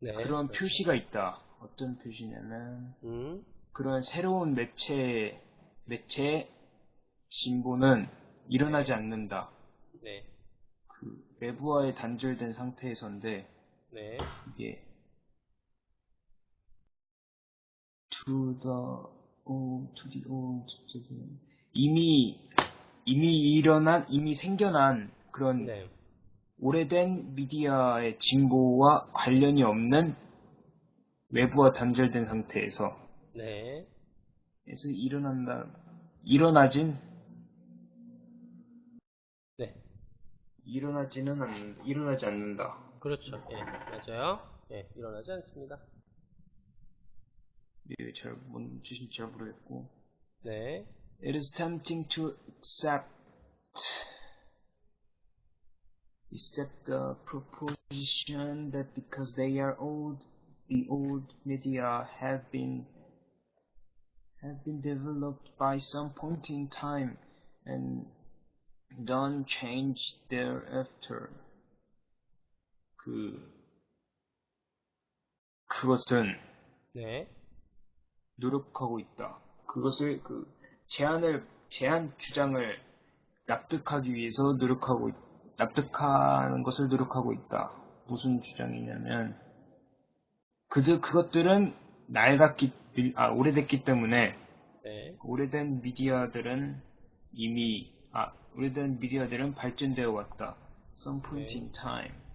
네. 그런 표시가 있다. 어떤 표시냐면 음, 그런 새로운 매체 매체 진보는 일어나지 않는다. 네. 그 외부와의 단절된 상태에서인데 네. 이게 to the o to the o to the 이미 이미 일어난 이미 생겨난 그런 네. 오래된 미디어의 진보와 관련이 없는 외부와 단절된 상태에서 네. 에서 일어난다 일어나진 네. 일어나지는 않 일어나지 않는다. 그렇죠. 예, 맞아요. 예, 일어나지 않습니다. 예, 잘뭔 뜻인지 잘 모르겠고. 네. It is tempting to accept accept the proposition that because they are old, the old media have been have been developed by some point in time and don't change thereafter. 그 그것은 네. 노력하고 있다. 그것을 그 제안을 제안 주장을 납득하기 위해서 노력하고 있- 납득하는 것을 노력하고 있다. 무슨 주장이냐면 그들 그것들은 낡았기 아 오래됐기 때문에 네. 오래된 미디어들은 이미 아 오래된 미디어들은 발전되어 왔다. Some point 네. in time.